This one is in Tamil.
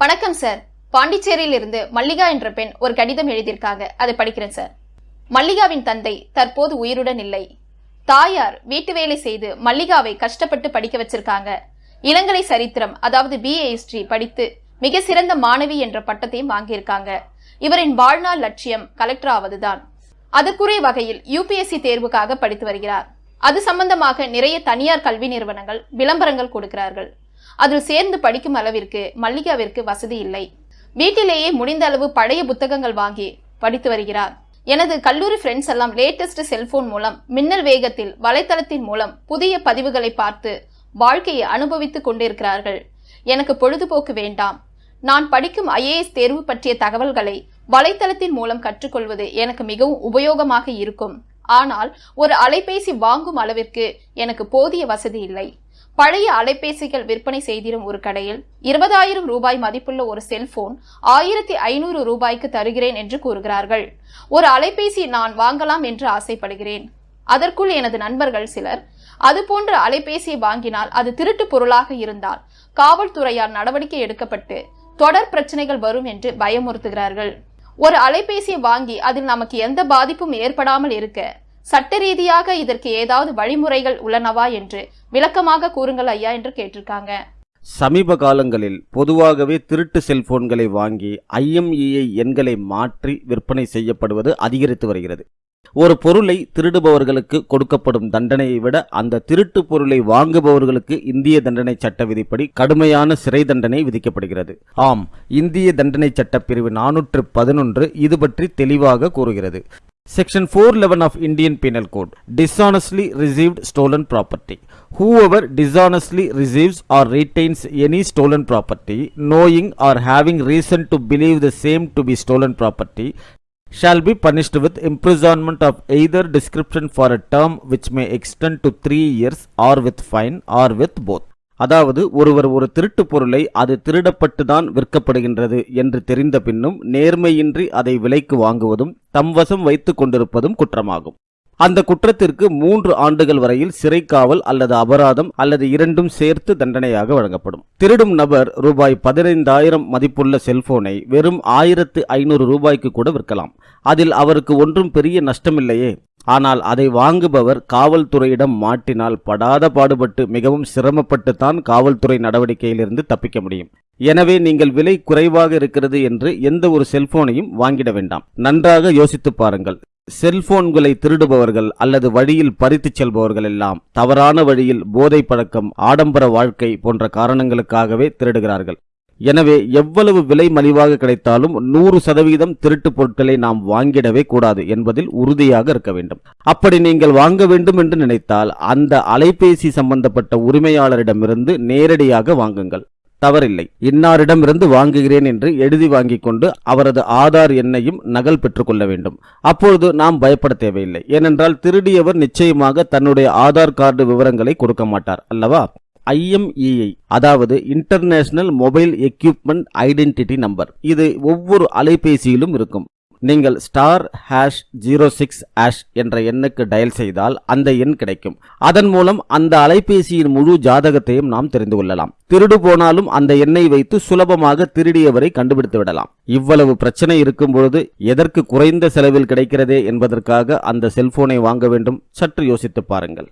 வணக்கம் சார் பாண்டிச்சேரியில் இருந்து மல்லிகா என்ற பெண் ஒரு கடிதம் எழுதியிருக்காங்க. அதை படிக்கிறேன் சார் மல்லிகாவின் தந்தை தற்போது உயிருடன் இல்லை. தாயார் வீட்டு வேலை செய்து மல்லிகாவை கஷ்டப்பட்டு படிக்க வச்சிருக்காங்க. இளங்கலை சரித்திரம் அதாவது பிஏ ஹிஸ்டரி படித்து மிக சிறந்த மாணவி என்ற பட்டத்தையும் வாங்கியிருக்காங்க. இவரின் வாழ்நாள் லட்சியம் கலெக்டர் ஆவதுதான். அதற்குரிய வகையில் யூபிஎஸ்சி தேர்வுக்காக படித்து வருகிறார். அது சம்பந்தமாக நிறைய தனியார் கல்வி நிறுவனங்கள் விளம்பரங்கள் கொடுக்கிறார்கள். அதில் சேர்ந்து படிக்கும் அளவிற்கு மல்லிகாவிற்கு வசதி இல்லை. வீட்டிலேயே முடிந்த அளவு பழைய புத்தகங்கள் வாங்கி படித்து வருகிறார். எனது கல்லூரி ஃப்ரெண்ட்ஸ் எல்லாம் லேட்டஸ்ட் செல்போன் மூலம் மின்னல் வேகத்தில் வலைத்தளத்தின் மூலம் புதிய பதிவுகளை பார்த்து வாழ்க்கையை அனுபவித்துக் கொண்டிருக்கிறார்கள். எனக்கு பொழுதுபோக்கு வேண்டாம். நான் படிக்கும் ஐஏஎஸ் தேர்வு பற்றிய தகவல்களை வலைத்தளத்தின் மூலம் கற்றுக்கொள்வது எனக்கு மிகவும் உபயோகமாக இருக்கும். ஆனால் ஒரு அலைபேசி வாங்கும் அளவிற்கு எனக்கு போதிய வசதி இல்லை. பழைய அலைபேசிகள் விற்பனை செய்திடும் ஒரு கடையில் இருபதாயிரம் ரூபாய் மதிப்புள்ள ஒரு செல்போன் ஆயிரத்தி ஐநூறு ரூபாய்க்கு தருகிறேன் என்று கூறுகிறார்கள். ஒரு அலைபேசி நான் வாங்கலாம் என்று ஆசைப்படுகிறேன். அதற்குள் எனது நண்பர்கள் சிலர் அது போன்ற அலைபேசியை வாங்கினால் அது திருட்டு பொருளாக இருந்தால் காவல்துறையால் நடவடிக்கை எடுக்கப்பட்டு தொடர் பிரச்சனைகள் வரும் என்று பயமுறுத்துகிறார்கள். ஒரு அலைபேசியை வாங்கி அதில் நமக்கு எந்த பாதிப்பும் ஏற்படாமல் இருக்க சட்ட ரீதியாக இதற்கு ஏதாவது வழிமுறைகள் உள்ளனவா என்று விளக்கமாக கூறுங்கள் ஐயா என்று கேட்டிருக்காங்க. சமீப காலங்களில் பொதுவாகவே திருட்டு செல்போன்களை வாங்கி ஐஎம்இஐ எண்களை மாற்றி விற்பனை செய்யப்படுவது அதிகரித்து வருகிறது. ஒரு பொருளை திருடுபவர்களுக்கு கொடுக்கப்படும் தண்டனையை விட அந்த திருட்டு பொருளை வாங்குபவர்களுக்கு இந்திய தண்டனை சட்ட விதிப்படி கடுமையான சிறை தண்டனை விதிக்கப்படுகிறது. ஆம் இந்திய தண்டனை சட்ட பிரிவு நானூற்று பதினொன்று இது பற்றி தெளிவாக கூறுகிறது. Section 411 of Indian Penal Code dishonestly received stolen property. Whoever dishonestly receives or retains any stolen property, knowing or having reason to believe the same to be stolen property, shall be punished with imprisonment of either description for a term which may extend to three years or with fine or with both. அதாவது ஒருவர் ஒரு திருட்டு பொருளை அது திருடப்பட்டுதான் விற்கப்படுகின்றது என்று தெரிந்த பின்னும் நேர்மையின்றி அதை விலைக்கு வாங்குவதும் தம் வசம் வைத்துக் கொண்டிருப்பதும் குற்றமாகும். அந்த குற்றத்திற்கு மூன்று ஆண்டுகள் வரையில் சிறை காவல் அல்லது அபராதம் அல்லது இரண்டும் சேர்த்து தண்டனையாக வழங்கப்படும். திருடும் நபர் ரூபாய் பதினைந்தாயிரம் மதிப்புள்ள செல்போனை வெறும் ஆயிரத்து ஐநூறு ரூபாய்க்கு கூட விற்கலாம். அதில் அவருக்கு ஒன்றும் பெரிய நஷ்டமில்லையே. ஆனால் அதை வாங்குபவர் காவல்துறையிடம் மாட்டினால் படாத பாடுபட்டு மிகவும் சிரமப்பட்டு தான் காவல்துறை நடவடிக்கையிலிருந்து தப்பிக்க முடியும். எனவே நீங்கள் விலை குறைவாக இருக்கிறது என்று எந்த ஒரு செல்போனையும் வாங்கிட வேண்டாம். நன்றாக யோசித்து பாருங்கள். செல்போன்களை திருடுபவர்கள் அல்லது வழியில் பறித்துச் செல்பவர்கள் எல்லாம் தவறான வழியில் போதை பழக்கம் ஆடம்பர வாழ்க்கை போன்ற காரணங்களுக்காகவே திருடுகிறார்கள். எனவே எவ்வளவு விலை மலிவாக கிடைத்தாலும் நூறு சதவீதம் திருட்டு பொருட்களை நாம் வாங்கிடவே கூடாது என்பதில் உறுதியாக இருக்க வேண்டும். அப்படி நீங்கள் வாங்க வேண்டும் என்று நினைத்தால் அந்த அலைபேசி சம்பந்தப்பட்ட உரிமையாளரிடமிருந்து நேரடியாக வாங்குங்கள். தவறில்லை. இன்னாரிடமிருந்து வாங்குகிறேன் என்று எழுதி வாங்கிக் கொண்டு அவரது ஆதார் எண்ணையும் நகல் பெற்றுக்கொள்ள வேண்டும். அப்பொழுது நாம் பயப்பட தேவையில்லை. ஏனென்றால் திருடியவர் நிச்சயமாக தன்னுடைய ஆதார் கார்டு விவரங்களை கொடுக்க மாட்டார். அல்லவா? ஐஎம்இஐ அதாவது international mobile equipment identity number இது ஒவ்வொரு அலைபேசியிலும் இருக்கும். நீங்கள் star hash zero six hash என்ற எண்ணுக்கு டயல் செய்தால் அந்த எண் கிடைக்கும். அதன் மூலம் அந்த அலைபேசியின் முழு ஜாதகத்தையும் நாம் தெரிந்து கொள்ளலாம். திருடு போனாலும் அந்த எண்ணை வைத்து சுலபமாக திருடியவரை கண்டுபிடித்து விடலாம். இவ்வளவு பிரச்சனை இருக்கும் பொழுது எதற்கு குறைந்த செலவில் கிடைக்கிறதே என்பதற்காக அந்த செல்போனை வாங்க வேண்டும். சற்று யோசித்து பாருங்கள்.